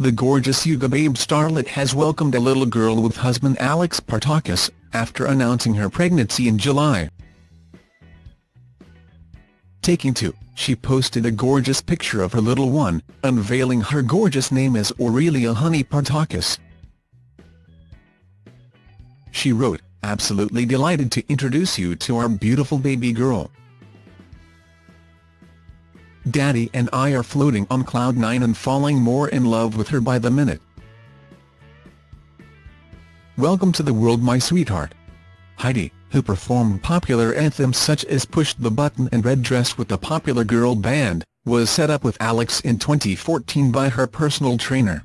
the gorgeous Sugababe starlet has welcomed a little girl with husband Alex Partakis, after announcing her pregnancy in July. Taking to, she posted a gorgeous picture of her little one, unveiling her gorgeous name as Aurelia Honey Partakis. She wrote, absolutely delighted to introduce you to our beautiful baby girl. Daddy and I are floating on cloud nine and falling more in love with her by the minute. Welcome to the world my sweetheart. Heidi, who performed popular anthems such as Push the Button and Red Dress with the popular girl band, was set up with Alex in 2014 by her personal trainer.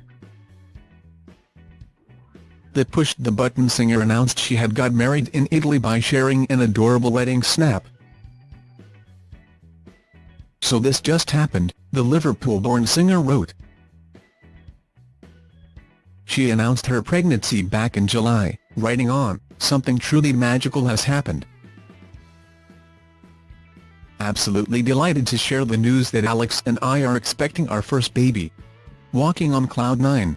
The Push the Button singer announced she had got married in Italy by sharing an adorable wedding snap. So this just happened, the Liverpool-born singer wrote. She announced her pregnancy back in July, writing on, something truly magical has happened. Absolutely delighted to share the news that Alex and I are expecting our first baby. Walking on cloud nine.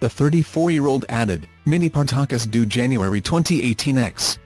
The 34-year-old added, Mini Partakis due January 2018 X.